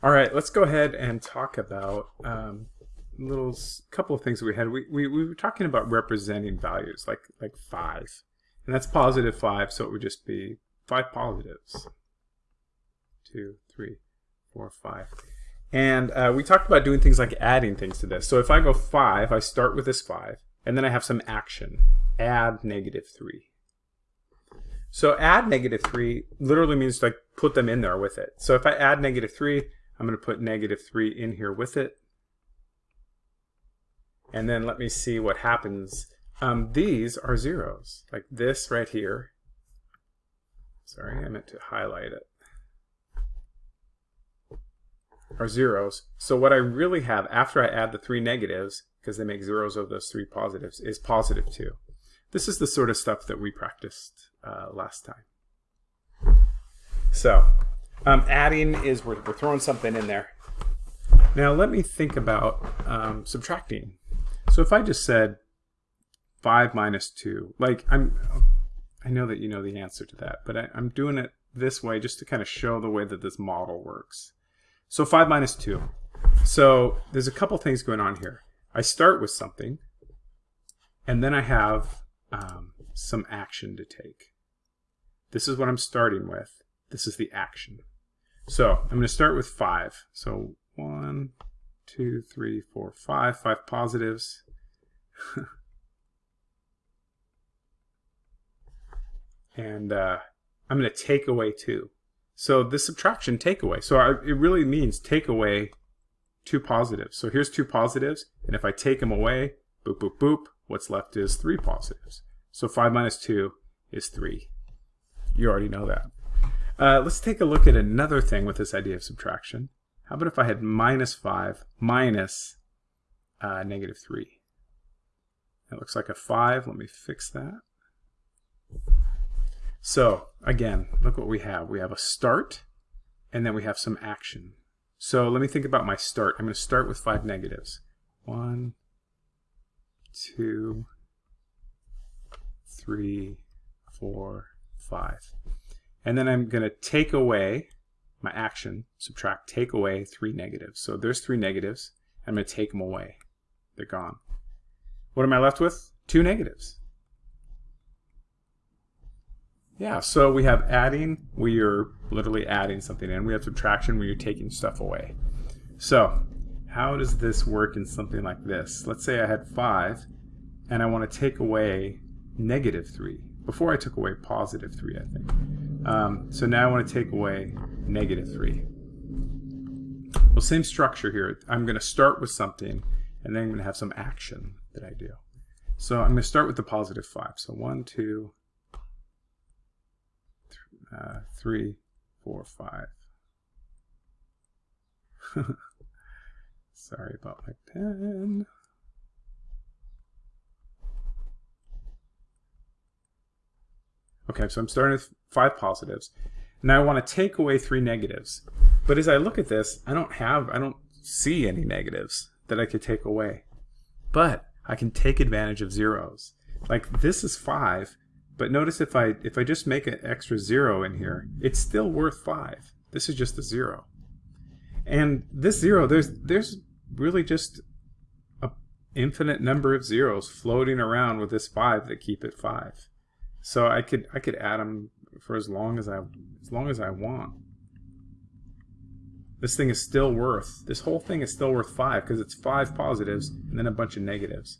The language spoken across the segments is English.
All right, let's go ahead and talk about um, little couple of things we had. We, we, we were talking about representing values like like five, and that's positive five, so it would just be five positives. Two, three, four, five. And uh, we talked about doing things like adding things to this. So if I go five, I start with this five, and then I have some action. Add negative three. So add negative 3 literally means like put them in there with it. So if I add negative 3, I'm going to put negative 3 in here with it. And then let me see what happens. Um, these are zeros, like this right here. Sorry, I meant to highlight it. Are zeros. So what I really have after I add the three negatives, because they make zeros of those three positives, is positive 2. This is the sort of stuff that we practiced uh, last time. So, um, adding is we're, we're throwing something in there. Now let me think about um, subtracting. So if I just said 5 minus 2, like I'm, I know that you know the answer to that, but I, I'm doing it this way just to kind of show the way that this model works. So 5 minus 2. So there's a couple things going on here. I start with something, and then I have um, some action to take. This is what I'm starting with. This is the action. So I'm going to start with 5. So one, two, three, four, five, five positives. and uh, I'm going to take away 2. So this subtraction take away. So I, it really means take away two positives. So here's two positives, and if I take them away, boop, boop, boop, what's left is three positives. So 5 minus 2 is 3. You already know that. Uh, let's take a look at another thing with this idea of subtraction. How about if I had minus 5 minus uh, negative 3? That looks like a 5. Let me fix that. So again, look what we have. We have a start, and then we have some action. So let me think about my start. I'm going to start with 5 negatives. 1, 2, 3, 4, 5. And then I'm going to take away my action, subtract, take away three negatives. So there's three negatives. I'm going to take them away. They're gone. What am I left with? Two negatives. Yeah, so we have adding, where you're literally adding something in. We have subtraction, where you're taking stuff away. So how does this work in something like this? Let's say I had 5, and I want to take away negative 3. Before I took away positive 3, I think. Um, so now I want to take away negative 3. Well, same structure here. I'm going to start with something, and then I'm going to have some action that I do. So I'm going to start with the positive 5. So 1, 2, uh, 3, 4, 5. Sorry about my pen. Okay, so I'm starting with five positives. Now I want to take away three negatives. But as I look at this, I don't have, I don't see any negatives that I could take away. But I can take advantage of zeros. Like this is five, but notice if I if I just make an extra zero in here, it's still worth five. This is just a zero. And this zero, there's there's really just a infinite number of zeros floating around with this five that keep it five. So I could I could add them for as long as I as long as I want. This thing is still worth this whole thing is still worth five because it's five positives and then a bunch of negatives.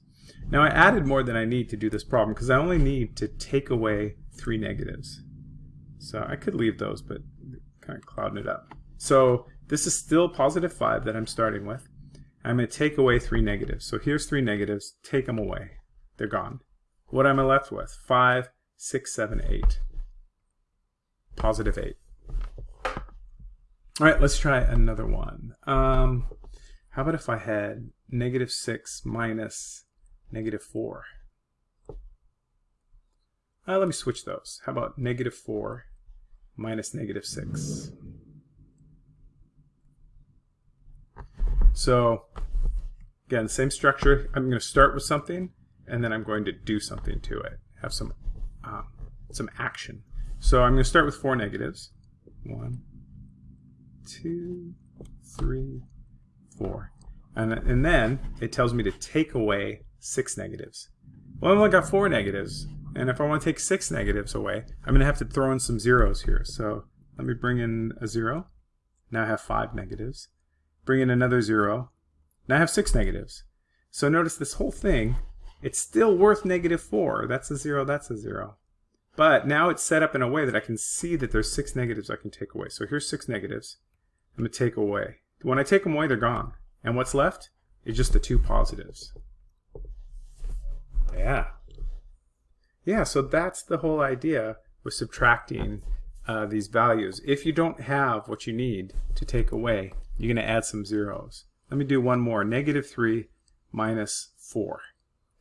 Now I added more than I need to do this problem because I only need to take away three negatives. So I could leave those, but kind of clouding it up. So this is still positive 5 that I'm starting with. I'm going to take away three negatives. So here's three negatives. Take them away. They're gone. What am I left with? 5, 6, 7, 8. Positive 8. All right, let's try another one. Um, how about if I had negative 6 minus negative 4? Uh, let me switch those. How about negative 4 minus negative 6? So again, same structure. I'm going to start with something, and then I'm going to do something to it. Have some um, some action. So I'm going to start with four negatives. One, two, three, four. And, and then it tells me to take away six negatives. Well, I've only got four negatives. And if I want to take six negatives away, I'm going to have to throw in some zeros here. So let me bring in a zero. Now I have five negatives. Bring in another zero. Now I have six negatives. So notice this whole thing, it's still worth negative four. That's a zero, that's a zero. But now it's set up in a way that I can see that there's six negatives I can take away. So here's six negatives. I'm going to take away. When I take them away, they're gone. And what's left is just the two positives. Yeah. Yeah, so that's the whole idea with subtracting uh, these values. If you don't have what you need to take away, you're going to add some zeros. Let me do one more. Negative 3 minus 4.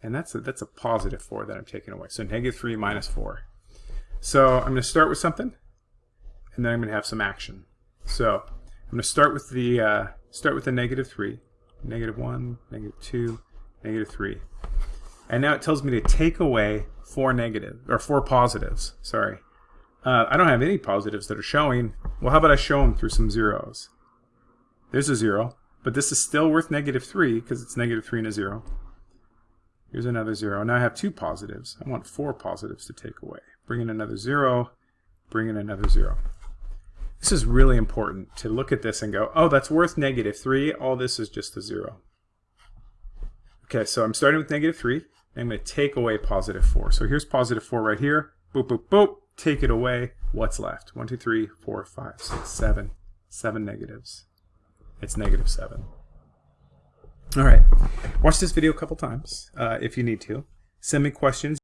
And that's a, that's a positive 4 that I'm taking away. So negative 3 minus 4. So I'm going to start with something, and then I'm going to have some action. So I'm going to start with the uh, start with the negative 3, negative 1, negative 2, negative 3. And now it tells me to take away four negative or four positives. Sorry. Uh, I don't have any positives that are showing. Well, how about I show them through some zeros? There's a zero, but this is still worth negative 3 because it's negative 3 and a 0. Here's another 0. Now I have two positives. I want four positives to take away. Bring in another 0, bring in another 0. This is really important to look at this and go, oh, that's worth negative 3. All this is just a 0. Okay, so I'm starting with negative 3. I'm going to take away positive 4. So here's positive 4 right here. Boop, boop, boop. Take it away. What's left? 1, 2, 3, 4, 5, 6, 7. 7 negatives. It's negative 7. All right. Watch this video a couple times uh, if you need to. Send me questions.